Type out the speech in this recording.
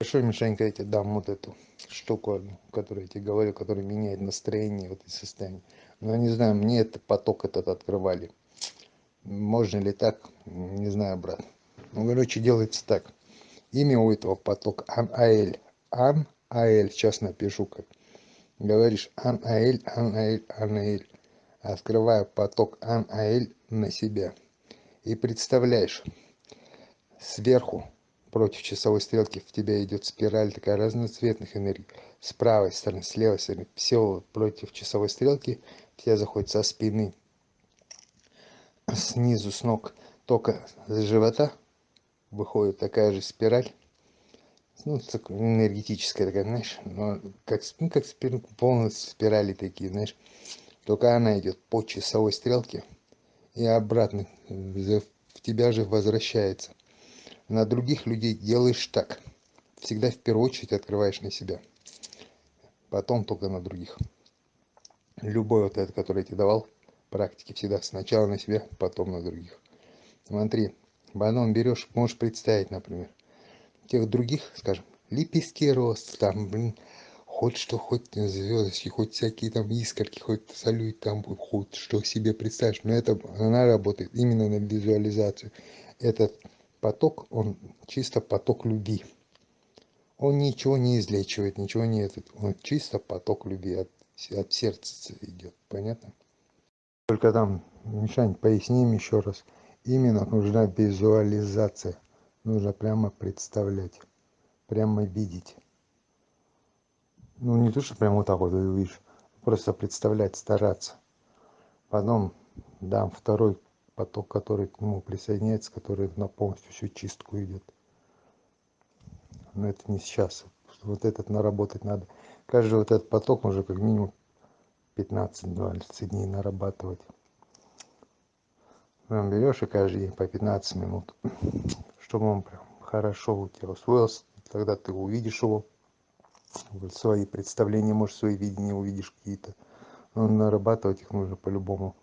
хорошо мишенька я тебе дам вот эту штуку которую я тебе говорю которая меняет настроение вот и состояние. Но я не знаю мне это поток этот открывали. Можно ли так? Не знаю брат. Ну короче делается так. Имя у этого потока ан-аэль ан-аэль сейчас напишу как говоришь. Ан-аэль ан-аэль ан-аэль открываю поток ан-аэль на себя. И представляешь сверху против часовой стрелки в тебя идет спираль такая разноцветных энергий. С правой стороны с левой стороны все против часовой стрелки в тебя заходит со спины. Снизу с ног только с живота выходит такая же спираль. Ну энергетическая такая знаешь но как ну как полностью спирали такие знаешь. Только она идет по часовой стрелке и обратно в тебя же возвращается на других людей делаешь так. Всегда в первую очередь открываешь на себя. Потом только на других. Любой вот этот который я тебе давал практики всегда сначала на себя потом на других. Смотри потом берешь можешь представить например. Тех других скажем лепестки роз там блин хоть что хоть звёздочки хоть всякие там искорки хоть салют там хоть что себе представишь. Но это она работает именно на визуализацию. Этот поток он чисто поток любви. Он ничего не излечивает ничего не этот он чисто поток любви от, от сердца идет понятно? Только там мишань поясним еще раз. Именно нужна визуализация нужно прямо представлять прямо видеть. Ну не то что прямо вот так вот увидишь просто представлять стараться. Потом дам второй поток который к нему присоединяется который на полностью всю чистку идет. Но это не сейчас. Вот этот наработать надо. Каждый вот этот поток уже как минимум 15-20 дней нарабатывать. Прям берешь и каждый день по 15 минут. Чтобы он прям хорошо у тебя усвоился тогда ты увидишь его. Свои представления может свои видения увидишь какие-то. Но нарабатывать их нужно по-любому